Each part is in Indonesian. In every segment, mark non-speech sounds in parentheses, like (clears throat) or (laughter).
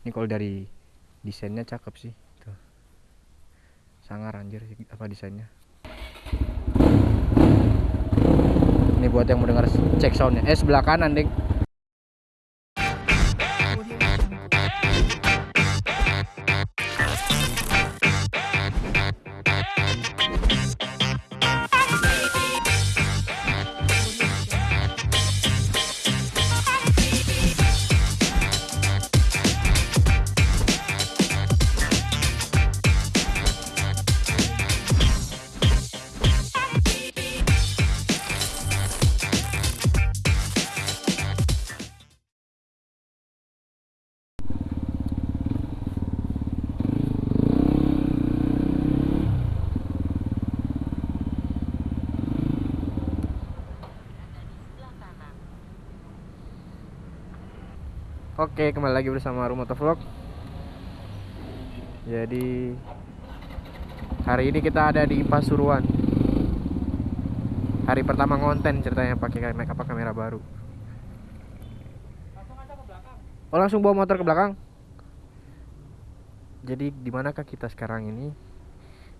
ini kalau dari desainnya cakep sih tuh. Sangar anjir apa desainnya. Ini buat yang mau dengar cek soundnya. Eh sebelah kanan ding Oke, kembali lagi bersama Rumoto Vlog. Jadi hari ini kita ada di Pasuruan. Hari pertama ngonten ceritanya pakai kamera apa kamera baru. Oh, langsung bawa motor ke belakang. Jadi di manakah kita sekarang ini?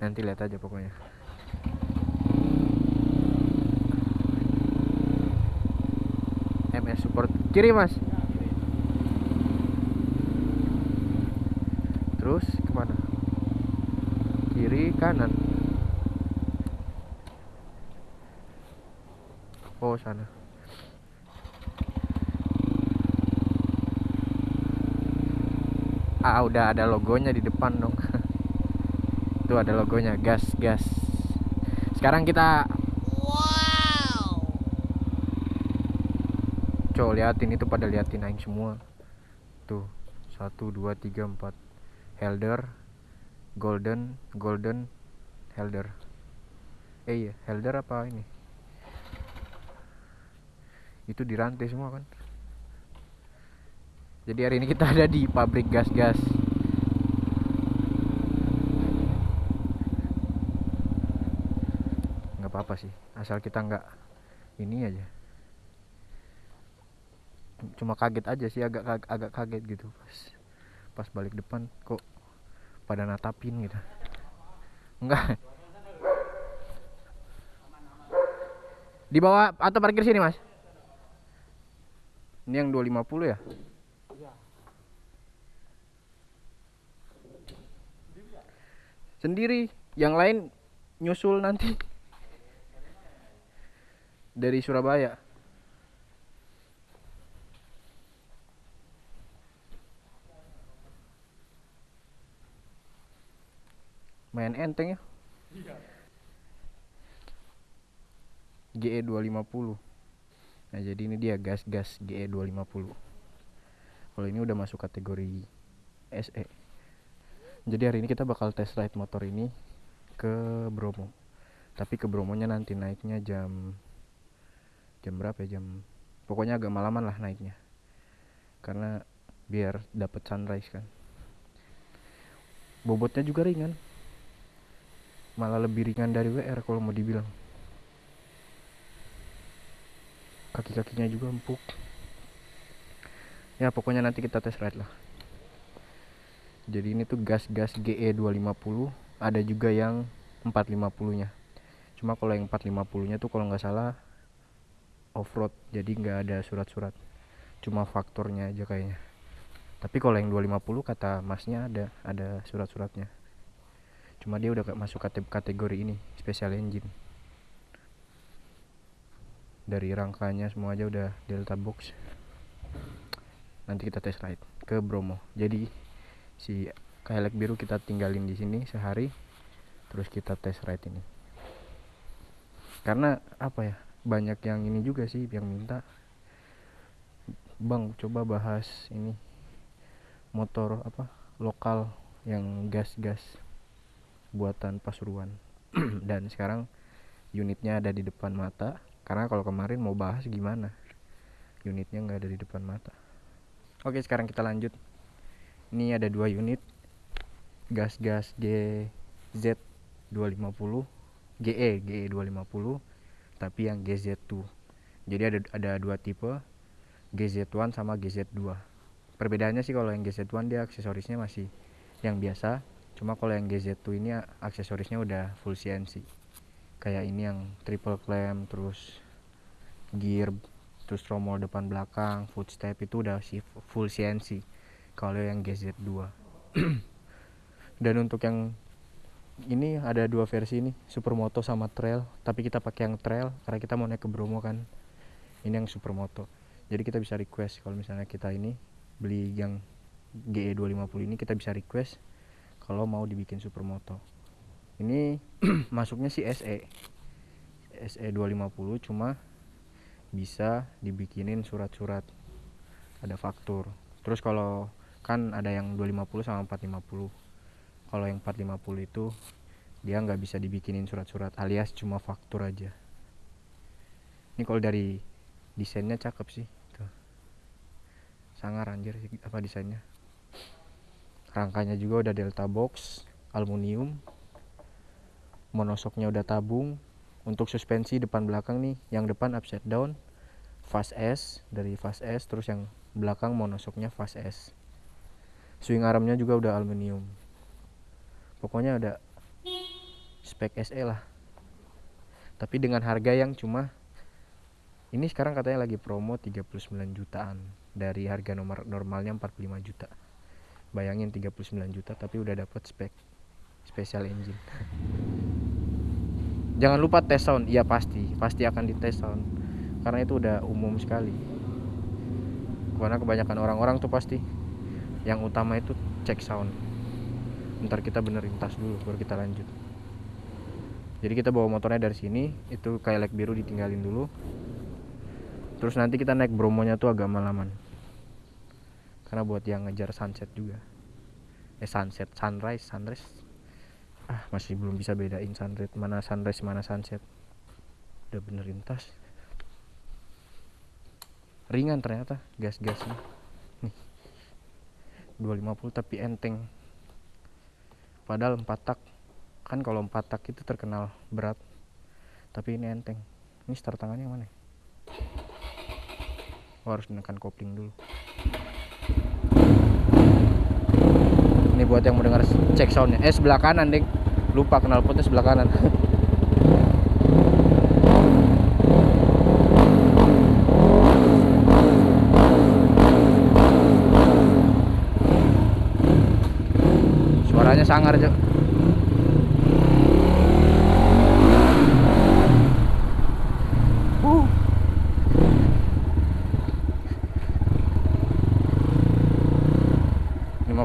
Nanti lihat aja pokoknya. MS support kiri, Mas. Terus ke mana? Kiri kanan? Oh sana. Ah udah ada logonya di depan dong. (laughs) Itu ada logonya. Gas gas. Sekarang kita wow. Cow liatin. Itu pada liatin aing semua. Tuh. Satu dua tiga empat Helder Golden Golden Helder. Eh iya Helder apa ini? Itu dirantai semua kan? Jadi hari ini kita ada di pabrik gas-gas. Nggak apa-apa sih asal kita nggak ini aja. Cuma kaget aja sih agak agak kaget gitu. Pas pas balik depan kok pada natapin gitu. Enggak. Di bawah atau parkir sini mas? Ini yang 250 ya? Sendiri yang lain nyusul nanti. Dari Surabaya main enteng ya? GE 250 nah jadi ini dia gas-gas GE 250 kalau ini udah masuk kategori SE jadi hari ini kita bakal test ride motor ini ke Bromo. Tapi ke Bromonya nanti naiknya jam jam berapa ya? Jam pokoknya agak malaman lah naiknya. Karena biar dapat sunrise kan. Bobotnya juga ringan malah lebih ringan dari WR kalau mau dibilang. Kaki-kakinya juga empuk. Ya pokoknya nanti kita tes ride lah. Jadi ini tuh gas-gas GE 250 ada juga yang 450 nya cuma kalau yang 450 nya tuh kalau nggak salah off-road. Jadi nggak ada surat-surat. Cuma faktornya aja kayaknya. Tapi kalau yang 250 kata masnya ada ada surat-suratnya cuma dia udah masuk kategori ini special engine. Dari rangkanya semua aja udah delta box. Nanti kita test ride ke Bromo. Jadi si kailek biru kita tinggalin di sini sehari terus kita test ride ini. Karena apa ya banyak yang ini juga sih yang minta bang coba bahas ini motor apa lokal yang gas-gas buatan Pasuruan. (clears throat) Dan sekarang unitnya ada di depan mata. Karena kalau kemarin mau bahas gimana unitnya nggak ada di depan mata. Oke sekarang kita lanjut. Ini ada dua unit. Gas-gas GZ 250 GE GE 250 tapi yang GZ2 jadi ada ada dua tipe GZ1 sama GZ2 perbedaannya sih kalau yang GZ1 dia aksesorisnya masih yang biasa cuma kalau yang GZ2 ini aksesorisnya udah full CNC kayak ini yang triple clamp terus gear terus tromol depan belakang footstep itu udah full CNC kalau yang GZ2 (clears throat) dan untuk yang ini ada dua versi nih supermoto sama trail. Tapi kita pakai yang trail karena kita mau naik ke Bromo kan. Ini yang supermoto. Jadi kita bisa request kalau misalnya kita ini beli yang GE 250 ini kita bisa request kalau mau dibikin supermoto. Ini (clears throat) masuknya si SE SE 250 cuma bisa dibikinin surat-surat. Ada faktur. Terus kalau kan ada yang 250 sama 450 kalau yang 450 itu dia nggak bisa dibikinin surat-surat alias cuma faktur aja. Ini kalau dari desainnya cakep sih tuh. Sangar anjir apa desainnya rangkanya juga udah delta box aluminium. Monosoknya udah tabung. Untuk suspensi depan belakang nih yang depan upside down fast S dari fast S terus yang belakang monosoknya fast S. Swing armnya juga udah aluminium. Pokoknya ada spek SE lah. Tapi dengan harga yang cuma ini sekarang katanya lagi promo 39 jutaan. Dari harga nomor normalnya 45 juta bayangin 39 juta tapi udah dapat spek special engine. (laughs) Jangan lupa tes sound. Iya pasti. Pasti akan dites sound. Karena itu udah umum sekali. Karena kebanyakan orang-orang tuh pasti yang utama itu cek sound. Ntar kita benerin tas dulu baru kita lanjut. Jadi kita bawa motornya dari sini itu kayak like biru ditinggalin dulu. Terus nanti kita naik bromonya tuh agak malaman karena buat yang ngejar sunset juga. Eh sunset sunrise sunrise. Ah masih belum bisa bedain sunset mana sunrise mana sunset. Udah benerin tas. Ringan ternyata gas-gasnya. Nih. 250 tapi enteng. Padahal 4 tak. Kan kalau 4 tak itu terkenal berat. Tapi ini enteng. Ini start tangannya mana oh, harus menekan kopling dulu ini buat yang mendengar cek soundnya. Eh sebelah kanan ding. Lupa kenal potnya sebelah kanan. (laughs) Suaranya sangar aja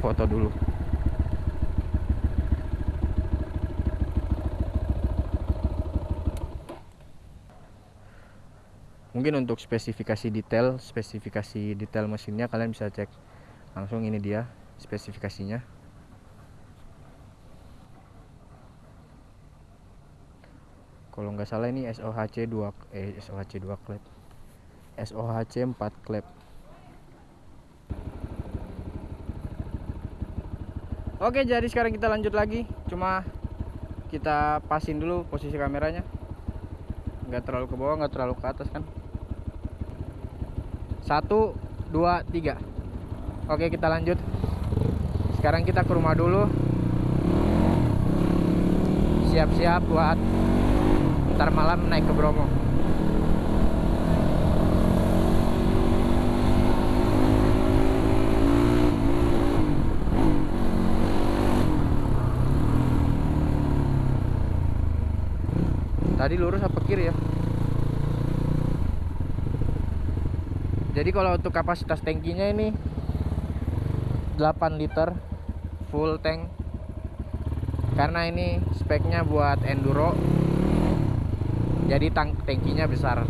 foto dulu mungkin untuk spesifikasi detail spesifikasi detail mesinnya kalian bisa cek langsung ini dia spesifikasinya. Kalau nggak salah ini SOHC 2 eh SOHC 2 klep. SOHC 4 klep. Oke jadi sekarang kita lanjut lagi. Cuma kita pasin dulu posisi kameranya. Nggak terlalu ke bawah nggak terlalu ke atas kan satu dua tiga. Oke kita lanjut. Sekarang kita ke rumah dulu. Siap-siap buat ntar malam naik ke Bromo. Tadi lurus apa kiri ya jadi kalau untuk kapasitas tankinya ini 8 liter full tank. Karena ini speknya buat enduro jadi tank tankinya besar.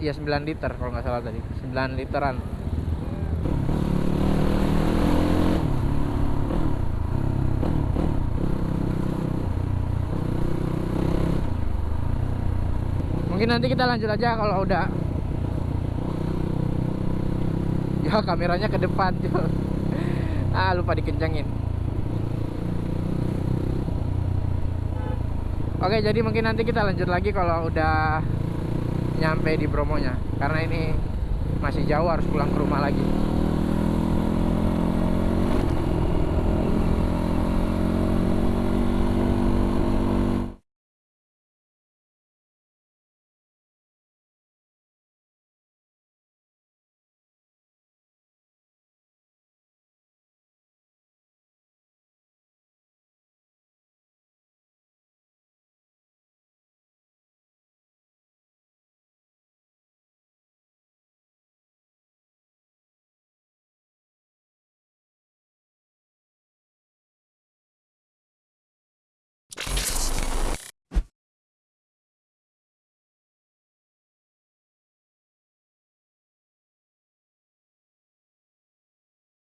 Iya 9 liter kalau nggak salah tadi. 9 literan. Mungkin nanti kita lanjut aja kalau udah ya kameranya ke depan tuh ah lupa dikencangin oke jadi mungkin nanti kita lanjut lagi kalau udah nyampe di Bromonya karena ini masih jauh harus pulang ke rumah lagi